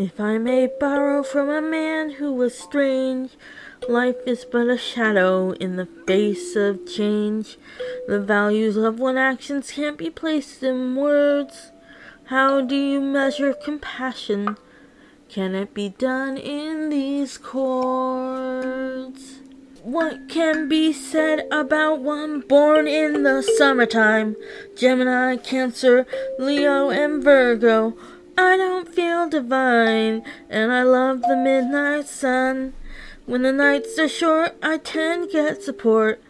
If I may borrow from a man who was strange, life is but a shadow in the face of change. The values of one's actions can't be placed in words. How do you measure compassion? Can it be done in these chords? What can be said about one born in the summertime? Gemini, Cancer, Leo, and Virgo. I don't feel divine, and I love the midnight sun. When the nights are short, I to get support.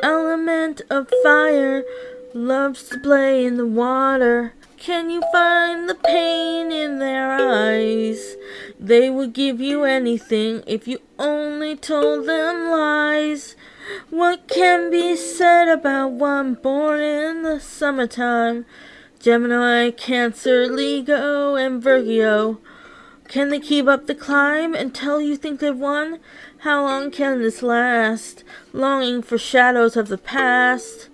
Element of fire loves to play in the water. Can you find the pain in their eyes? They would give you anything if you only told them lies. What can be said about one born in the summertime? Gemini, Cancer, Leo, and Virgo. Can they keep up the climb until you think they've won? How long can this last? Longing for shadows of the past.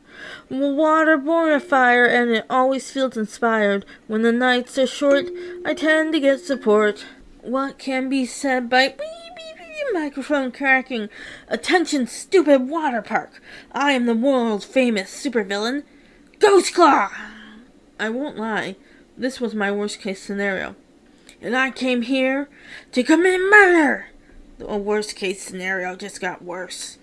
Water born of fire, and it always feels inspired. When the nights are short, I tend to get support. What can be said by beep, beep, beep, microphone cracking? Attention, stupid water park! I am the world famous supervillain, Ghost Claw! I won't lie, this was my worst case scenario. And I came here to commit murder! The worst case scenario just got worse.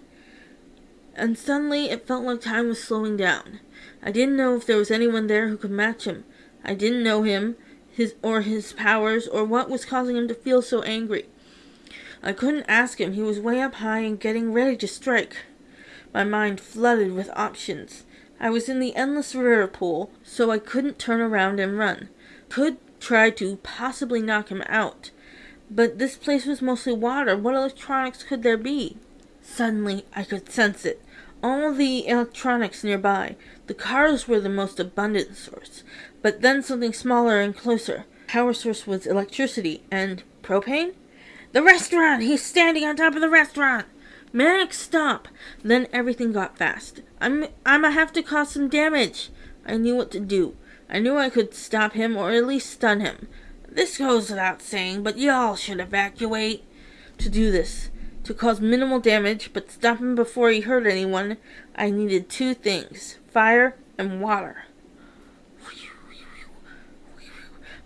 And suddenly it felt like time was slowing down. I didn't know if there was anyone there who could match him. I didn't know him, his or his powers, or what was causing him to feel so angry. I couldn't ask him. He was way up high and getting ready to strike. My mind flooded with options. I was in the endless river pool, so I couldn't turn around and run. Could try to possibly knock him out. But this place was mostly water. What electronics could there be? Suddenly, I could sense it. All the electronics nearby. The cars were the most abundant source. But then something smaller and closer. Power source was electricity and propane? The restaurant! He's standing on top of the restaurant! Manic, stop! Then everything got fast. I'm I'ma have to cause some damage. I knew what to do. I knew I could stop him or at least stun him. This goes without saying, but y'all should evacuate. To do this, to cause minimal damage but stop him before he hurt anyone, I needed two things fire and water.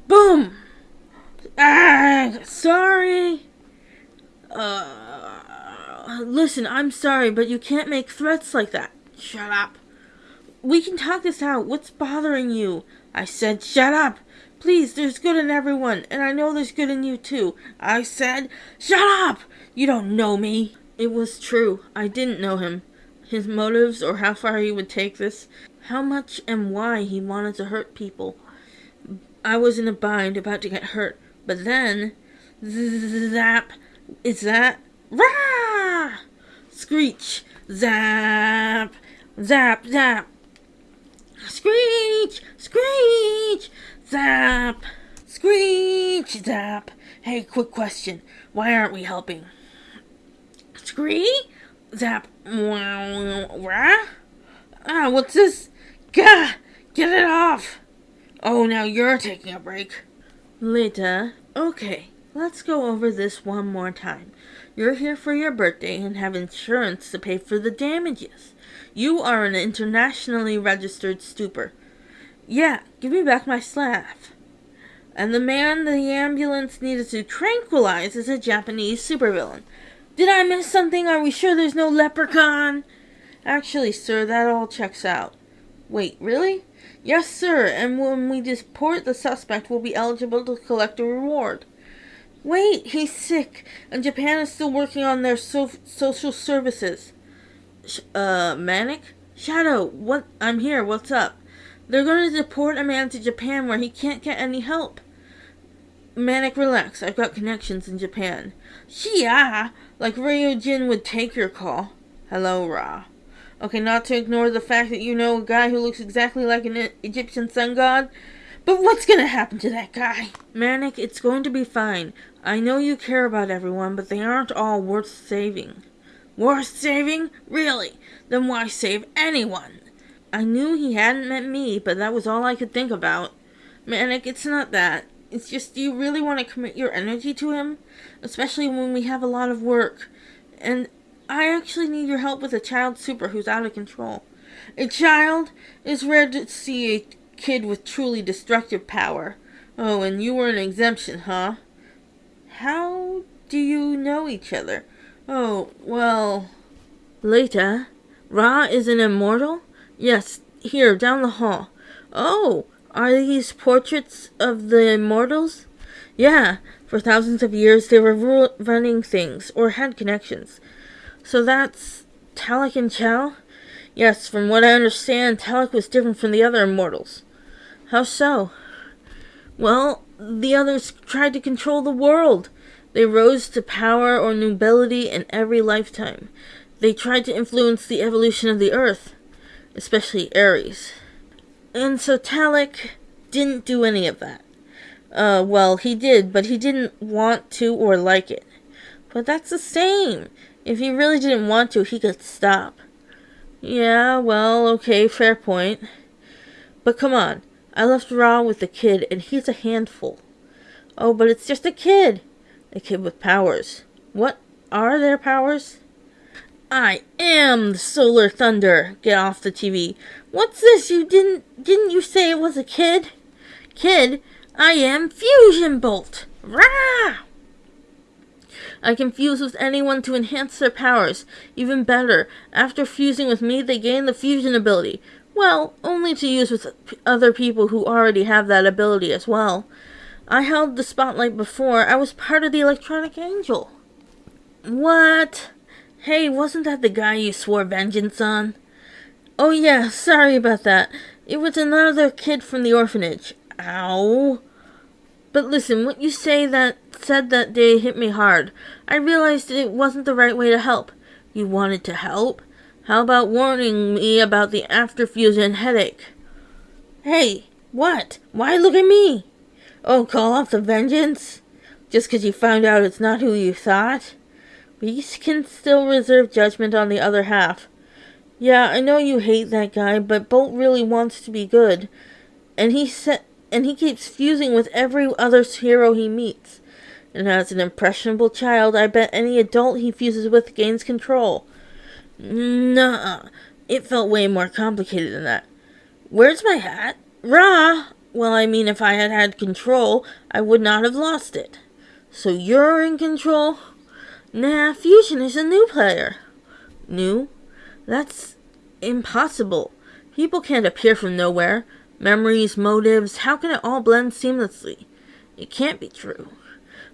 Boom! Ah, sorry. Uh, Uh, listen, I'm sorry, but you can't make threats like that. Shut up. We can talk this out. What's bothering you? I said, shut up. Please, there's good in everyone, and I know there's good in you too. I said, shut up. You don't know me. It was true. I didn't know him. His motives or how far he would take this, how much and why he wanted to hurt people. I was in a bind, about to get hurt, but then, zap, is that, rah, screech, zap, Zap, zap. Screech, screech, zap, screech, zap. Hey, quick question. Why aren't we helping? Scree? Zap. Rah? Ah, what's this? Gah! Get it off! Oh, now you're taking a break. Later. Okay, let's go over this one more time. You're here for your birthday and have insurance to pay for the damages. You are an internationally registered super. Yeah, give me back my staff. And the man the ambulance needed to tranquilize is a Japanese supervillain. Did I miss something? Are we sure there's no leprechaun? Actually, sir, that all checks out. Wait, really? Yes, sir, and when we deport the suspect, we'll be eligible to collect a reward. Wait, he's sick, and Japan is still working on their so- social services uh, Manic? Shadow, what? I'm here. What's up? They're going to deport a man to Japan where he can't get any help. Manic, relax. I've got connections in Japan. Yeah, like Ryujin would take your call. Hello, Ra. Okay, not to ignore the fact that you know a guy who looks exactly like an Egyptian sun god, but what's gonna happen to that guy? Manic, it's going to be fine. I know you care about everyone, but they aren't all worth saving. Worth saving? Really? Then why save anyone? I knew he hadn't met me, but that was all I could think about. Manic, it's not that. It's just, do you really want to commit your energy to him? Especially when we have a lot of work. And I actually need your help with a child super who's out of control. A child It's rare to see a kid with truly destructive power. Oh, and you were an exemption, huh? How do you know each other? Oh, well. Later. Ra is an immortal? Yes, here, down the hall. Oh, are these portraits of the immortals? Yeah, for thousands of years they were running things, or had connections. So that's Talik and Chow? Yes, from what I understand, Talik was different from the other immortals. How so? Well, the others tried to control the world. They rose to power or nobility in every lifetime. They tried to influence the evolution of the earth, especially Ares. And so Talik didn't do any of that. Uh, well, he did, but he didn't want to or like it. But that's the same. If he really didn't want to, he could stop. Yeah, well, okay, fair point. But come on, I left Ra with the kid, and he's a handful. Oh, but it's just a kid. A kid with powers. What are their powers? I am the solar thunder. Get off the TV. What's this? You didn't didn't you say it was a kid? Kid, I am fusion bolt. Rah! I can fuse with anyone to enhance their powers. Even better, after fusing with me, they gain the fusion ability. Well, only to use with other people who already have that ability as well. I held the spotlight before. I was part of the Electronic Angel. What? Hey, wasn't that the guy you swore vengeance on? Oh yeah, sorry about that. It was another kid from the orphanage. Ow. But listen, what you say that said that day hit me hard. I realized it wasn't the right way to help. You wanted to help? How about warning me about the after fusion headache? Hey, what? Why look at me? Oh, call off the vengeance? Just because you found out it's not who you thought? We can still reserve judgment on the other half. Yeah, I know you hate that guy, but Bolt really wants to be good. And he and he keeps fusing with every other hero he meets. And as an impressionable child, I bet any adult he fuses with gains control. Nah, it felt way more complicated than that. Where's my hat? Rah! Well, I mean, if I had had control, I would not have lost it. So you're in control? Nah, Fusion is a new player. New? That's impossible. People can't appear from nowhere. Memories, motives, how can it all blend seamlessly? It can't be true.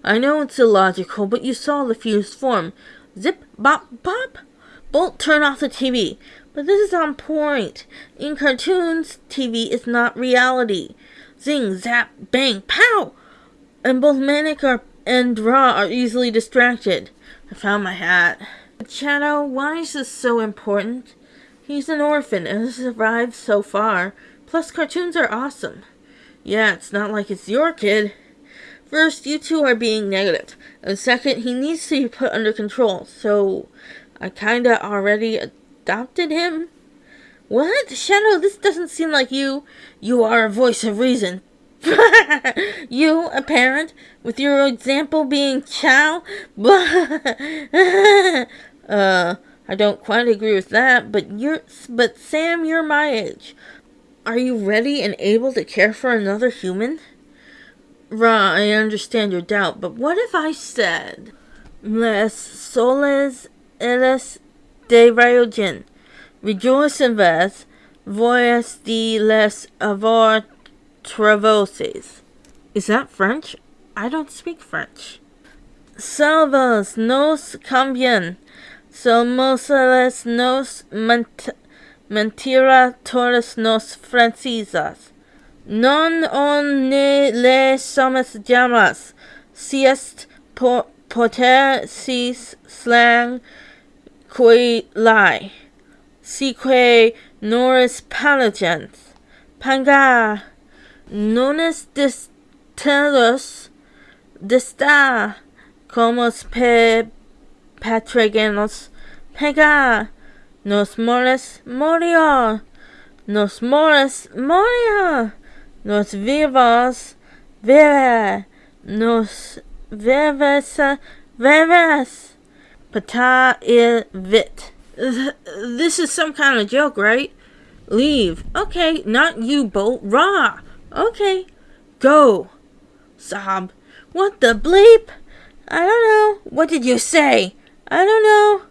I know it's illogical, but you saw the fused form. Zip, bop, bop. Bolt, turn off the TV. But this is on point. In cartoons, TV is not reality. Zing, zap, bang, pow! And both Manic are, and Ra are easily distracted. I found my hat. Shadow, why is this so important? He's an orphan and has survived so far. Plus, cartoons are awesome. Yeah, it's not like it's your kid. First, you two are being negative. And second, he needs to be put under control. So, I kinda already adopted him? What? Shadow, this doesn't seem like you. You are a voice of reason. you, a parent, with your example being Chow? uh, I don't quite agree with that, but you're, but Sam, you're my age. Are you ready and able to care for another human? Ra, I understand your doubt, but what if I said, Les soles eres de Rayogen. Rejoice en vez, voyas de les avoir travauses. Is that French? I don't speak French. Salvas nos cambian. Somos les nos ment mentira todas nos francisas. Non on ne le somos llamas. Si est por, poter sis slang cui lie, sique noris palagens, panga, nones distellus, dista comos pe patragenos, pega, nos mores moria nos mores moria, nos vivos vivere, nos vives vives. Pata il vit. This is some kind of joke, right? Leave. Okay, not you, Bolt. Raw. Okay. Go. Sob. What the bleep? I don't know. What did you say? I don't know.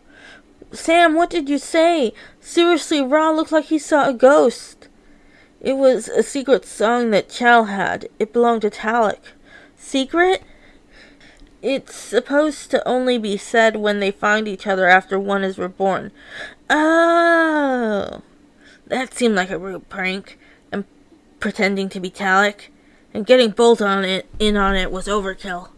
Sam, what did you say? Seriously, Ra looked like he saw a ghost. It was a secret song that Chal had. It belonged to Talik. Secret? It's supposed to only be said when they find each other after one is reborn. Oh. That seemed like a rude prank. And pretending to be Talik. And getting Bolt on it in on it was overkill.